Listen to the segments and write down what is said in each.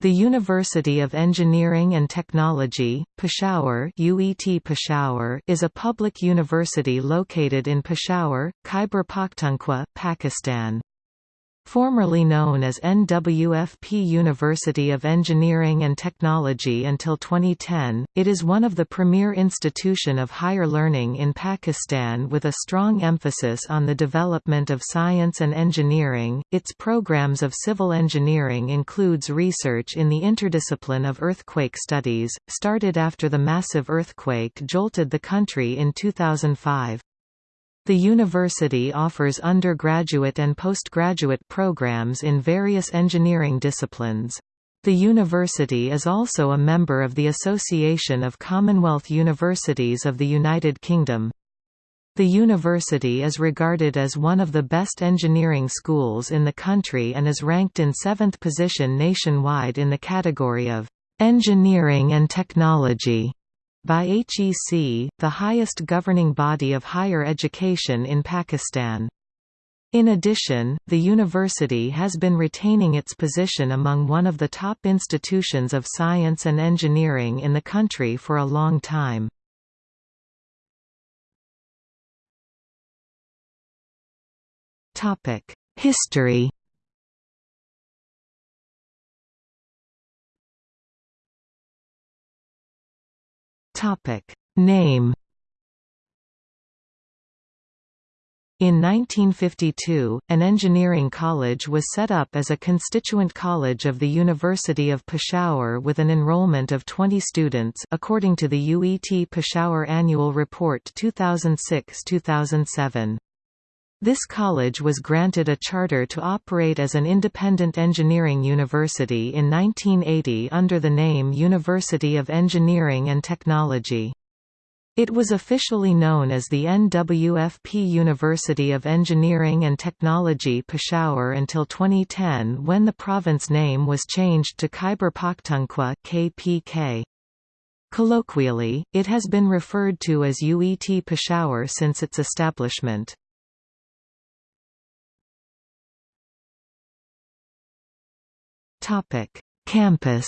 The University of Engineering and Technology, Peshawar, UET Peshawar is a public university located in Peshawar, Khyber Pakhtunkhwa, Pakistan. Formerly known as NWFP University of Engineering and Technology until 2010, it is one of the premier institution of higher learning in Pakistan with a strong emphasis on the development of science and engineering. Its programs of civil engineering includes research in the interdiscipline of earthquake studies, started after the massive earthquake jolted the country in 2005. The university offers undergraduate and postgraduate programs in various engineering disciplines. The university is also a member of the Association of Commonwealth Universities of the United Kingdom. The university is regarded as one of the best engineering schools in the country and is ranked in seventh position nationwide in the category of engineering and technology by HEC, the highest governing body of higher education in Pakistan. In addition, the university has been retaining its position among one of the top institutions of science and engineering in the country for a long time. History Topic Name In 1952, an engineering college was set up as a constituent college of the University of Peshawar with an enrollment of 20 students according to the UET Peshawar Annual Report 2006-2007. This college was granted a charter to operate as an independent engineering university in 1980 under the name University of Engineering and Technology. It was officially known as the NWFP University of Engineering and Technology Peshawar until 2010 when the province name was changed to Khyber Pakhtunkhwa KPK. Colloquially, it has been referred to as UET Peshawar since its establishment. Topic: Campus.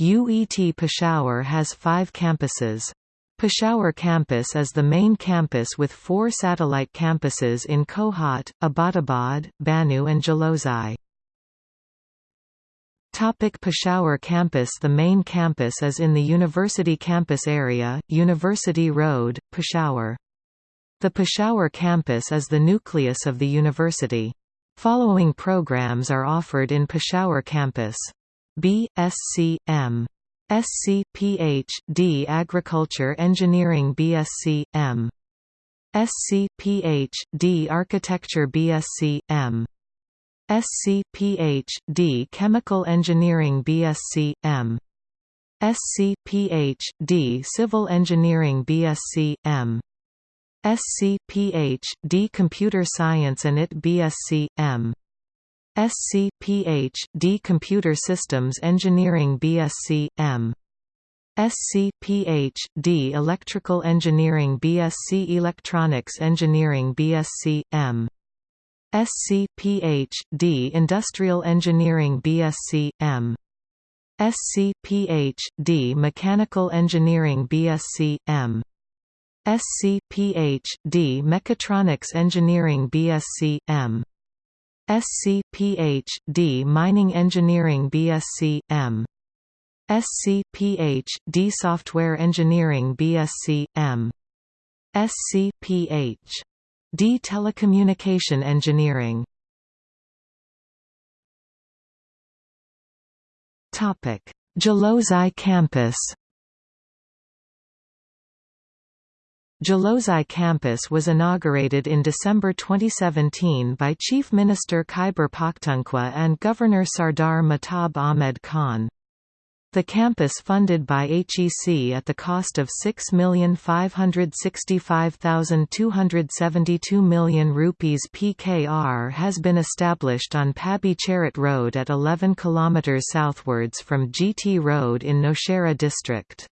UET Peshawar has five campuses. Peshawar campus is the main campus with four satellite campuses in Kohat, Abbottabad, Bannu and Jalozai. Topic Peshawar campus The main campus is in the University campus area, University Road, Peshawar. The Peshawar campus is the nucleus of the university. Following programs are offered in Peshawar campus. B. Sc. Agriculture Engineering BSc. M. Sc. Architecture BSc. M. Sc. Chemical Engineering BSc. M. Sc. Civil Engineering BSc. M. SC Ph.D. Computer Science and IT BSc. M. SC Ph.D. Computer Systems Engineering BSc. M. SC Ph.D. Electrical Engineering BSc Electronics Engineering BSc. M. SC Ph.D. Industrial Engineering BSc. M. SC Ph.D. Mechanical Engineering BSc. M. SC Ph.D. Mechatronics Engineering BSc. M. SC Ph.D. Mining Engineering BSc. M. SC Ph.D. Software Engineering BSc. M. SC Ph.D. Telecommunication Engineering Jalozai campus Jalozai campus was inaugurated in December 2017 by Chief Minister Khyber Pakhtunkhwa and Governor Sardar Mahtab Ahmed Khan. The campus funded by HEC at the cost of 6,565,272 million rupees PKR has been established on Pabi Charat Road at 11 km southwards from GT Road in Nowshera district.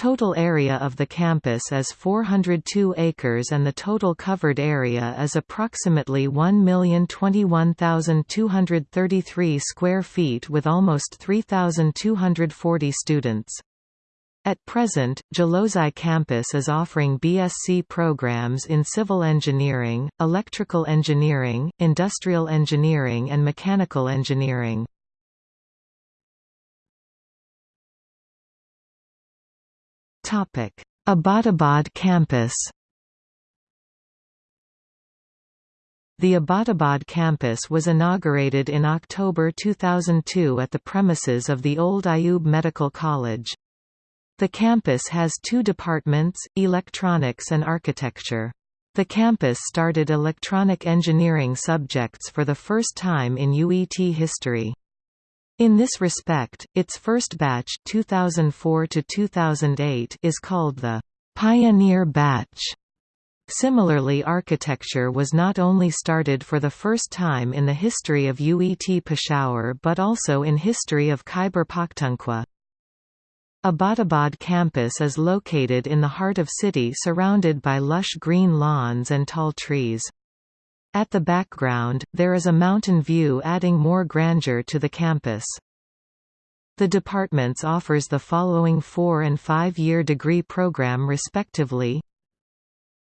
Total area of the campus is 402 acres and the total covered area is approximately 1,021,233 square feet with almost 3,240 students. At present, Jalozai campus is offering BSc programs in civil engineering, electrical engineering, industrial engineering and mechanical engineering. Abbottabad campus The Abbottabad campus was inaugurated in October 2002 at the premises of the old Ayub Medical College. The campus has two departments, electronics and architecture. The campus started electronic engineering subjects for the first time in UET history. In this respect, its first batch 2004 to 2008 is called the Pioneer Batch. Similarly architecture was not only started for the first time in the history of UET Peshawar but also in history of Khyber Pakhtunkhwa. Abbottabad campus is located in the heart of city surrounded by lush green lawns and tall trees. At the background, there is a mountain view adding more grandeur to the campus. The departments offers the following four- and five-year degree program respectively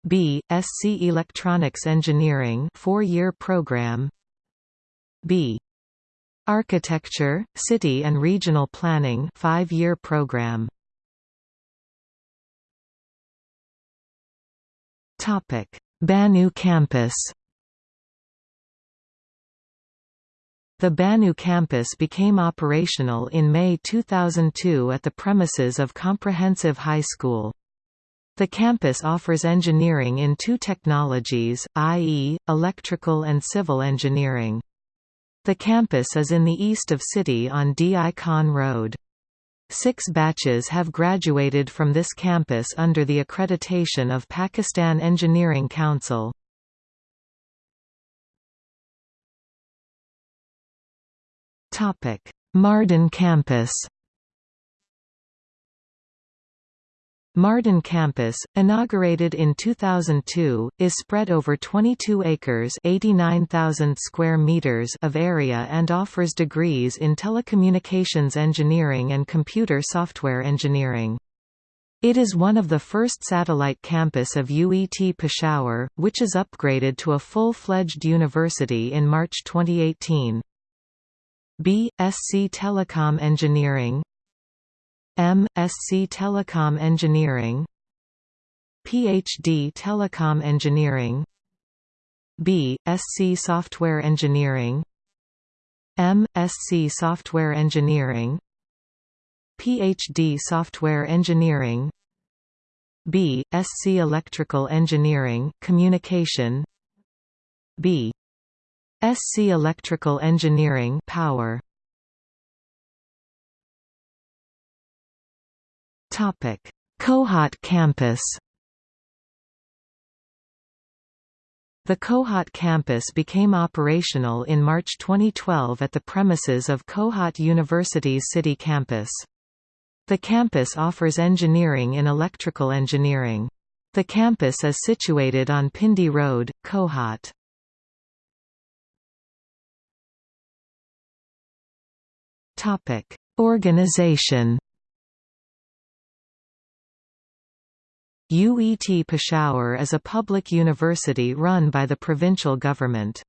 B. Sc Electronics Engineering four-year program B. Architecture, City and Regional Planning five-year program Bannu campus The Bannu campus became operational in May 2002 at the premises of Comprehensive High School. The campus offers engineering in two technologies, i.e., electrical and civil engineering. The campus is in the east of city on D.I. Khan Road. Six batches have graduated from this campus under the accreditation of Pakistan Engineering Council. Mardan campus Mardan campus, inaugurated in 2002, is spread over 22 acres 89,000 square meters of area and offers degrees in telecommunications engineering and computer software engineering. It is one of the first satellite campus of UET Peshawar, which is upgraded to a full-fledged university in March 2018. B. Sc Telecom Engineering M. Sc Telecom Engineering Ph.D. Telecom Engineering B. Sc Software Engineering M. Sc Software Engineering Ph.D. Software Engineering B. Sc Electrical Engineering Communication B. SC Electrical Engineering Power Topic Kohat campus The Kohat campus became operational in March 2012 at the premises of Kohat University's city campus. The campus offers engineering in electrical engineering. The campus is situated on Pindi Road, Kohat. Topic: Organization. UET Peshawar is a public university run by the provincial government.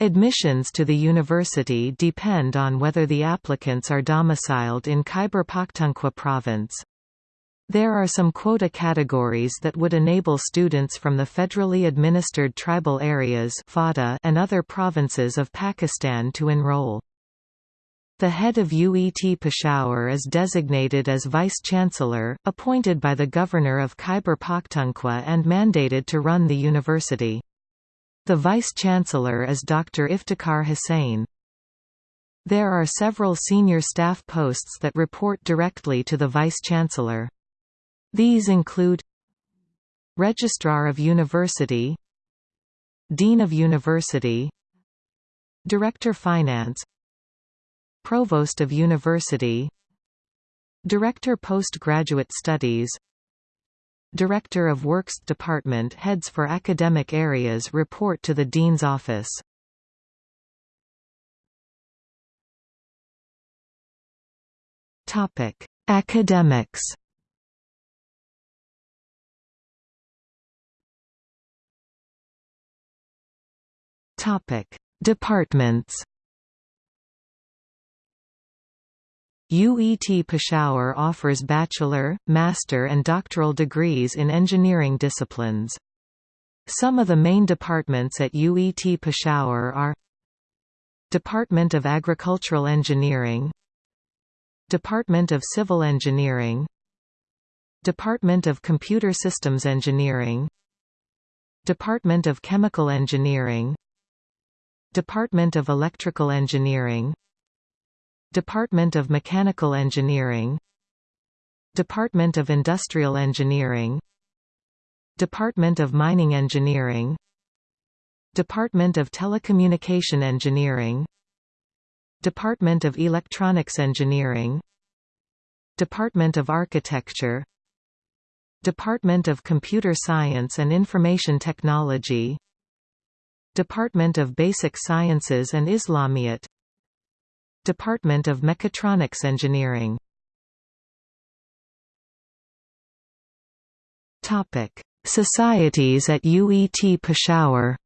Admissions to the university depend on whether the applicants are domiciled in Khyber Pakhtunkhwa province. There are some quota categories that would enable students from the federally administered tribal areas and other provinces of Pakistan to enroll. The head of UET Peshawar is designated as Vice-Chancellor, appointed by the Governor of Khyber Pakhtunkhwa and mandated to run the university. The Vice-Chancellor is Dr. Iftikhar Hussain. There are several senior staff posts that report directly to the Vice-Chancellor. These include Registrar of University Dean of University Director Finance Provost of University Director Postgraduate Studies Director of Works Department heads for academic areas report to the Dean's Office. Topic: Academics. Topic: Departments. UET Peshawar offers bachelor, master and doctoral degrees in engineering disciplines. Some of the main departments at UET Peshawar are Department of Agricultural Engineering Department of Civil Engineering Department of Computer Systems Engineering Department of Chemical Engineering Department of Electrical Engineering Department of Mechanical Engineering. Department of Industrial Engineering. Department of Mining Engineering. Department of Telecommunication Engineering. Department of Electronics Engineering. Department of Architecture. Department of Computer Science and Information Technology. Department of Basic Sciences and Islamiyat Department of Mechatronics Engineering Topic: Societies at UET Peshawar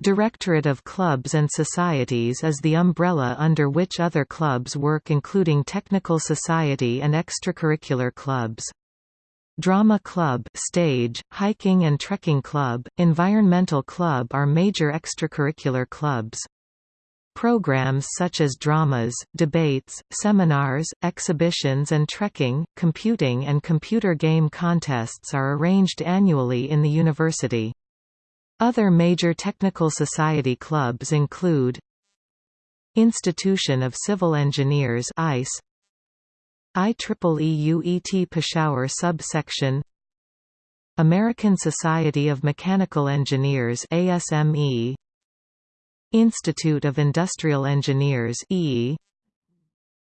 Directorate of Clubs and Societies is the umbrella under which other clubs work including Technical Society and extracurricular clubs. Drama Club stage, Hiking and Trekking Club, Environmental Club are major extracurricular clubs. Programs such as dramas, debates, seminars, exhibitions and trekking, computing and computer game contests are arranged annually in the university. Other major technical society clubs include Institution of Civil Engineers ICE, IEEE UET Peshawar subsection American Society of Mechanical Engineers ASME Institute of Industrial Engineers E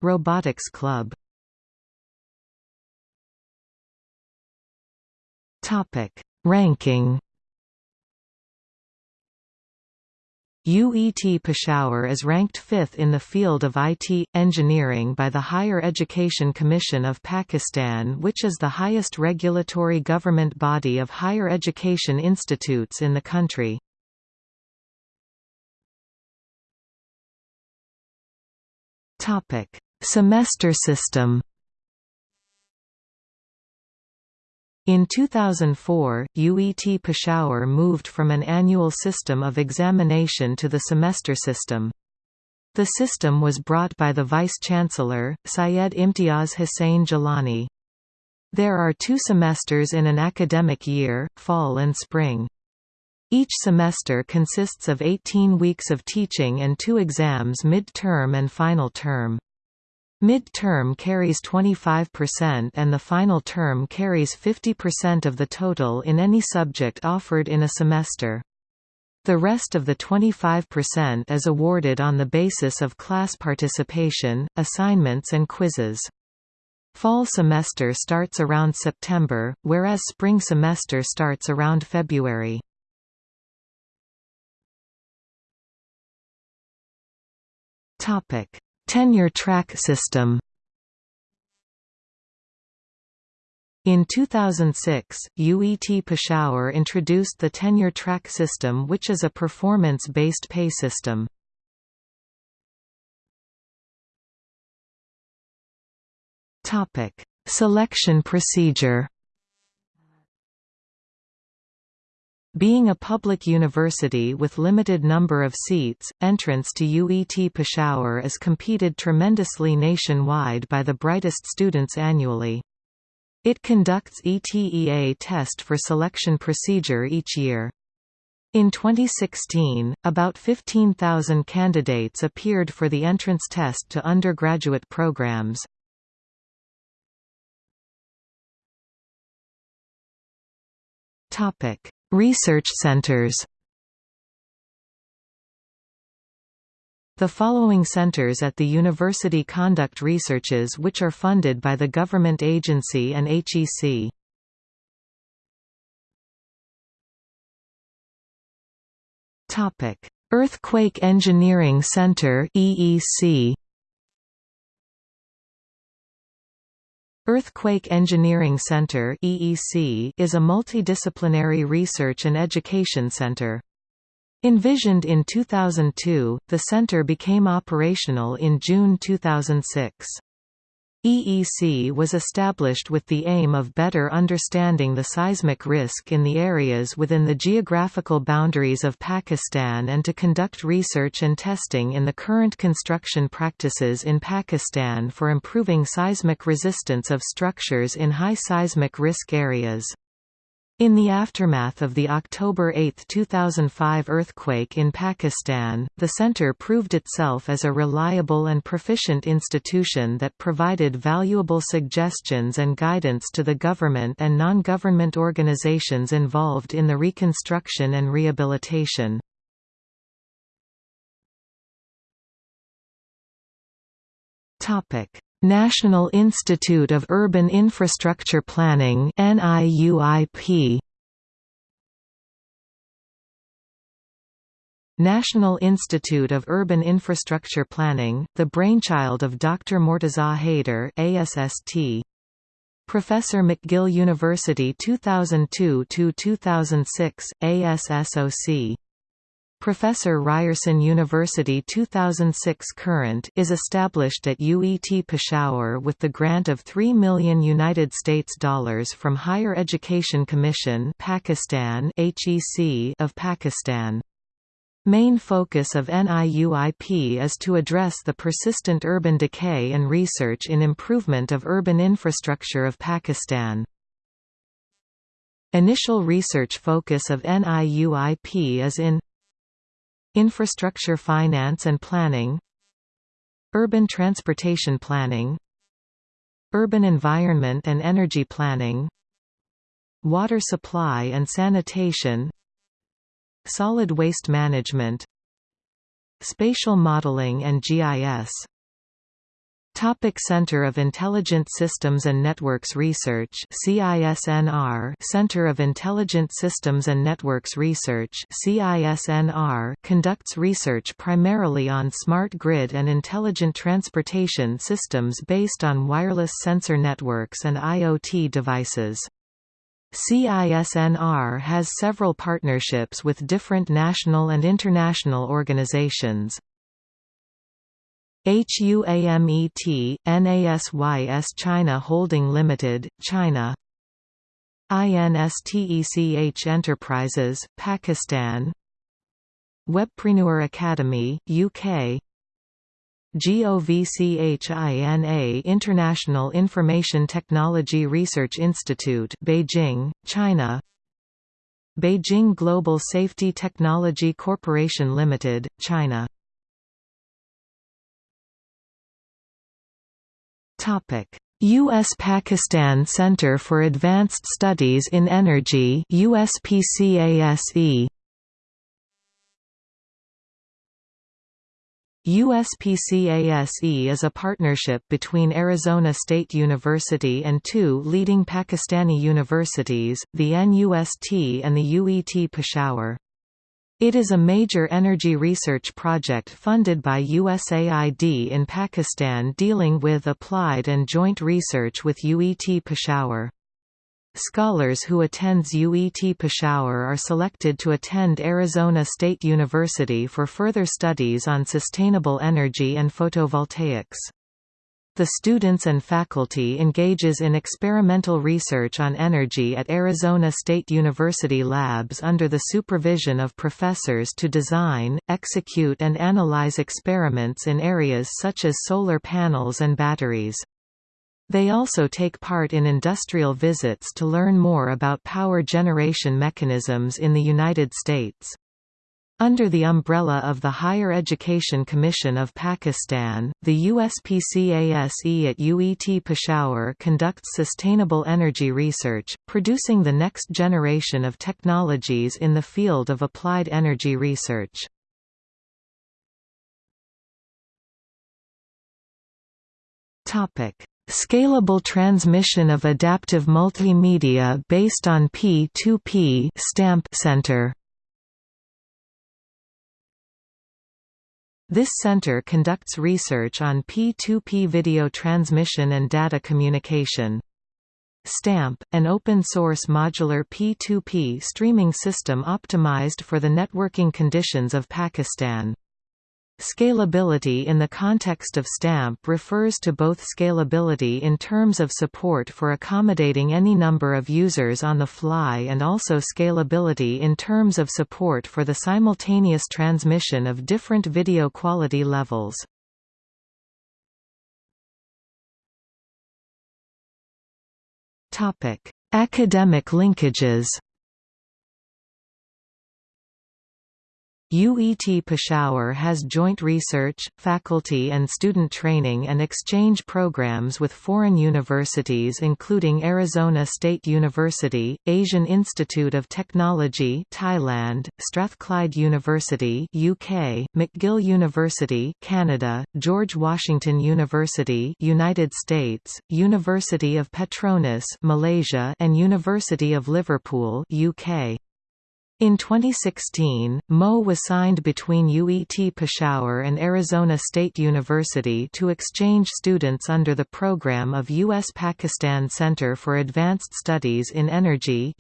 Robotics Club. Topic. Ranking UET Peshawar is ranked fifth in the field of IT, engineering by the Higher Education Commission of Pakistan which is the highest regulatory government body of higher education institutes in the country. Semester system In 2004, UET Peshawar moved from an annual system of examination to the semester system. The system was brought by the Vice-Chancellor, Syed Imtiaz Hussain Jilani. There are two semesters in an academic year, fall and spring. Each semester consists of 18 weeks of teaching and two exams mid-term and final term. Mid-term carries 25% and the final term carries 50% of the total in any subject offered in a semester. The rest of the 25% is awarded on the basis of class participation, assignments and quizzes. Fall semester starts around September, whereas spring semester starts around February. Topic: Tenure track system In 2006, UET Peshawar introduced the tenure track system which is a performance-based pay system. Selection procedure Being a public university with limited number of seats, entrance to UET Peshawar is competed tremendously nationwide by the brightest students annually. It conducts ETEA test for selection procedure each year. In 2016, about 15,000 candidates appeared for the entrance test to undergraduate programs. Topic Research centers The following centers at the university conduct researches which are funded by the government agency and HEC. Earthquake Engineering Center EEC Earthquake Engineering Center EEC is a multidisciplinary research and education center. Envisioned in 2002, the center became operational in June 2006. EEC was established with the aim of better understanding the seismic risk in the areas within the geographical boundaries of Pakistan and to conduct research and testing in the current construction practices in Pakistan for improving seismic resistance of structures in high seismic risk areas. In the aftermath of the October 8, 2005 earthquake in Pakistan, the center proved itself as a reliable and proficient institution that provided valuable suggestions and guidance to the government and non-government organizations involved in the reconstruction and rehabilitation. National Institute of Urban Infrastructure Planning NIUIP National Institute of Urban Infrastructure Planning, the brainchild of Dr. Mortaza Haider ASST. Professor McGill University 2002–2006, ASSOC Professor Ryerson University 2006 current is established at UET Peshawar with the grant of 3 million United States dollars from Higher Education Commission Pakistan HEC of Pakistan. Main focus of NIUIP is to address the persistent urban decay and research in improvement of urban infrastructure of Pakistan. Initial research focus of NIUIP is in Infrastructure finance and planning Urban transportation planning Urban environment and energy planning Water supply and sanitation Solid waste management Spatial modeling and GIS Topic Center of Intelligent Systems and Networks Research CISNR Center of Intelligent Systems and Networks Research CISNR conducts research primarily on smart grid and intelligent transportation systems based on wireless sensor networks and IoT devices. CISNR has several partnerships with different national and international organizations. HUAMET, NASYS China Holding Limited, China. INSTECH Enterprises, Pakistan. Webpreneur Academy, UK GOVCHINA International Information Technology Research Institute Beijing, China. Beijing Global Safety Technology Corporation Limited, China U.S.-Pakistan Center for Advanced Studies in Energy USPCASE USPCASE is a partnership between Arizona State University and two leading Pakistani universities, the NUST and the UET Peshawar. It is a major energy research project funded by USAID in Pakistan dealing with applied and joint research with UET Peshawar. Scholars who attends UET Peshawar are selected to attend Arizona State University for further studies on sustainable energy and photovoltaics. The students and faculty engages in experimental research on energy at Arizona State University labs under the supervision of professors to design, execute and analyze experiments in areas such as solar panels and batteries. They also take part in industrial visits to learn more about power generation mechanisms in the United States. Under the umbrella of the Higher Education Commission of Pakistan, the USPCASE at UET Peshawar conducts sustainable energy research, producing the next generation of technologies in the field of applied energy research. Scalable transmission of adaptive multimedia based on P2P stamp center This center conducts research on P2P video transmission and data communication. STAMP, an open-source modular P2P streaming system optimized for the networking conditions of Pakistan. Scalability in the context of STAMP refers to both scalability in terms of support for accommodating any number of users on the fly and also scalability in terms of support for the simultaneous transmission of different video quality levels. Academic linkages UET Peshawar has joint research, faculty and student training and exchange programs with foreign universities including Arizona State University, Asian Institute of Technology Thailand, Strathclyde University UK, McGill University Canada, George Washington University United States, University of Petronas Malaysia and University of Liverpool UK. In 2016, MO was signed between UET Peshawar and Arizona State University to exchange students under the program of U.S.-Pakistan Center for Advanced Studies in Energy.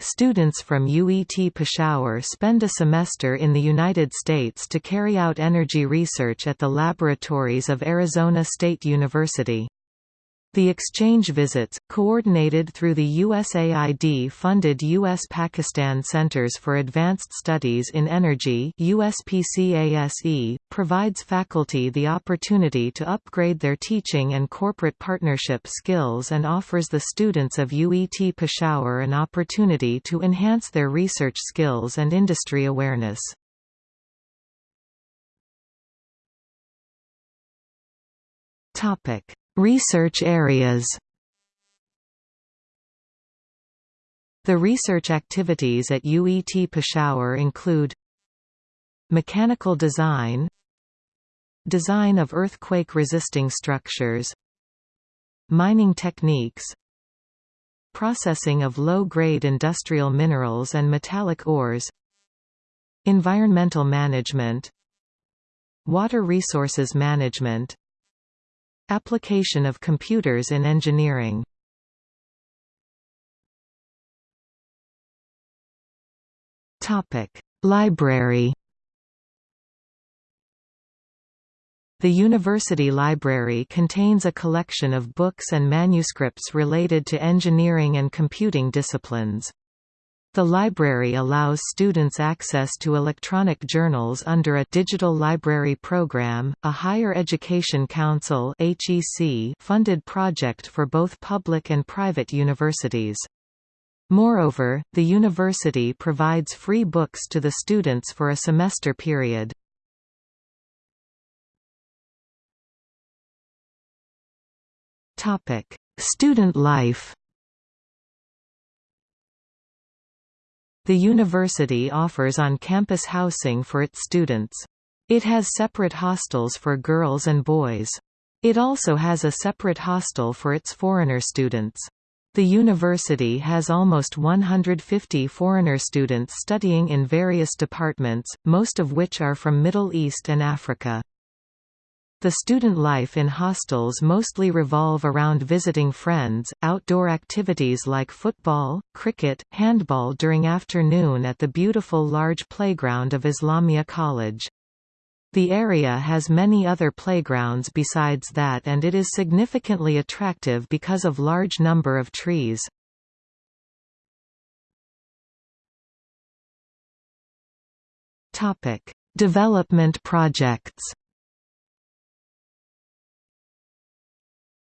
Students from UET Peshawar spend a semester in the United States to carry out energy research at the laboratories of Arizona State University. The exchange visits, coordinated through the USAID-funded U.S.-Pakistan Centers for Advanced Studies in Energy USPCASE, provides faculty the opportunity to upgrade their teaching and corporate partnership skills and offers the students of UET Peshawar an opportunity to enhance their research skills and industry awareness. Topic Research areas. The research activities at UET Peshawar include Mechanical design Design of earthquake-resisting structures Mining techniques Processing of low-grade industrial minerals and metallic ores Environmental management Water resources management Application of computers in engineering. Library. The university library contains a collection of books and manuscripts related to engineering and computing disciplines. The library allows students access to electronic journals under a Digital Library Program, a Higher Education Council funded project for both public and private universities. Moreover, the university provides free books to the students for a semester period. Student life The university offers on-campus housing for its students. It has separate hostels for girls and boys. It also has a separate hostel for its foreigner students. The university has almost 150 foreigner students studying in various departments, most of which are from Middle East and Africa. The student life in hostels mostly revolve around visiting friends, outdoor activities like football, cricket, handball during afternoon at the beautiful large playground of Islamia College. The area has many other playgrounds besides that and it is significantly attractive because of large number of trees. Development projects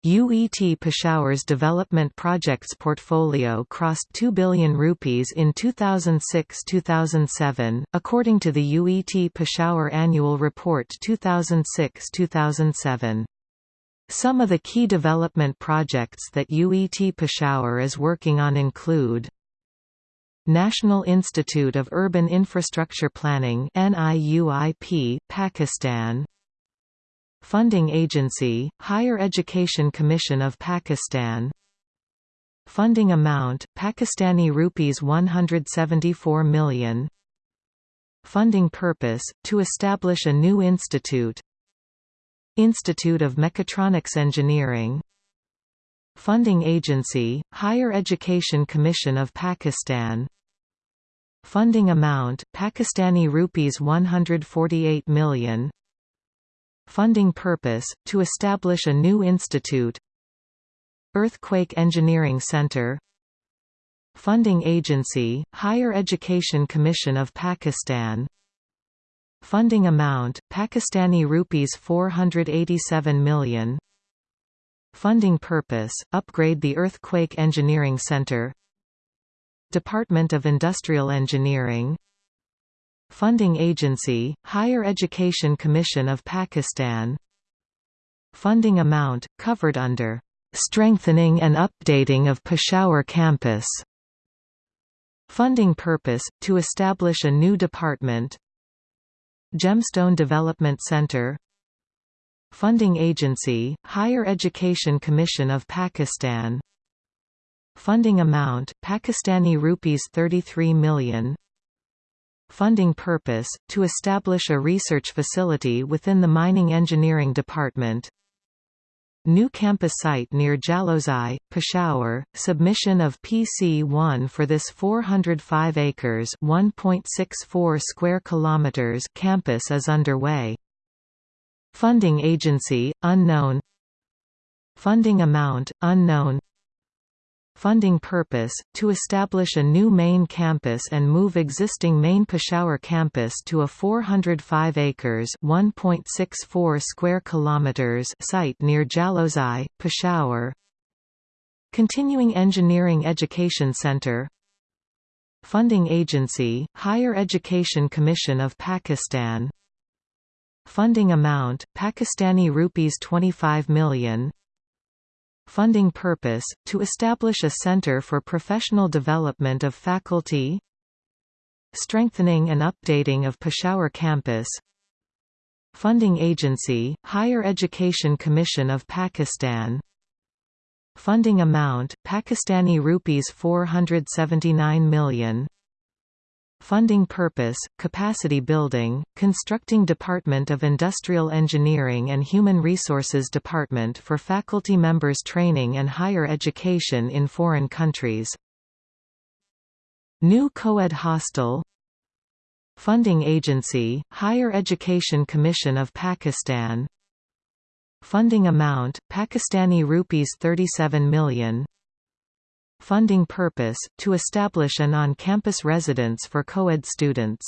UET Peshawar's development projects portfolio crossed 2 billion rupees in 2006-2007, according to the UET Peshawar Annual Report 2006-2007. Some of the key development projects that UET Peshawar is working on include National Institute of Urban Infrastructure Planning NIUIP, Pakistan Funding Agency, Higher Education Commission of Pakistan. Funding amount, Pakistani rupees 174 million. Funding purpose, to establish a new institute. Institute of Mechatronics Engineering. Funding Agency, Higher Education Commission of Pakistan. Funding amount, Pakistani rupees 148 million Funding purpose, to establish a new institute. Earthquake Engineering Center. Funding Agency, Higher Education Commission of Pakistan. Funding amount, Pakistani rupees 487 million. Funding purpose, upgrade the Earthquake Engineering Center. Department of Industrial Engineering Funding Agency, Higher Education Commission of Pakistan. Funding amount, covered under "...strengthening and updating of Peshawar campus". Funding purpose, to establish a new department. Gemstone Development Center. Funding Agency, Higher Education Commission of Pakistan. Funding amount, Pakistani rupees 33 million Funding purpose, to establish a research facility within the Mining Engineering Department. New campus site near Jalozai, Peshawar, submission of PC1 for this 405 acres 1.64 square kilometers campus is underway. Funding agency, unknown. Funding amount, unknown Funding purpose, to establish a new main campus and move existing main Peshawar campus to a 405 acres 1.64 square kilometers site near Jalozai, Peshawar. Continuing Engineering Education Center. Funding Agency, Higher Education Commission of Pakistan. Funding amount, Pakistani rupees 25 million Funding purpose, to establish a center for professional development of faculty Strengthening and updating of Peshawar campus Funding agency, Higher Education Commission of Pakistan Funding amount, Pakistani rupees 479 million Funding purpose, capacity building, constructing Department of Industrial Engineering and Human Resources Department for faculty members training and higher education in foreign countries. New co-ed hostel. Funding Agency, Higher Education Commission of Pakistan. Funding amount, Pakistani rupees 37 million Funding purpose, to establish an on-campus residence for co-ed students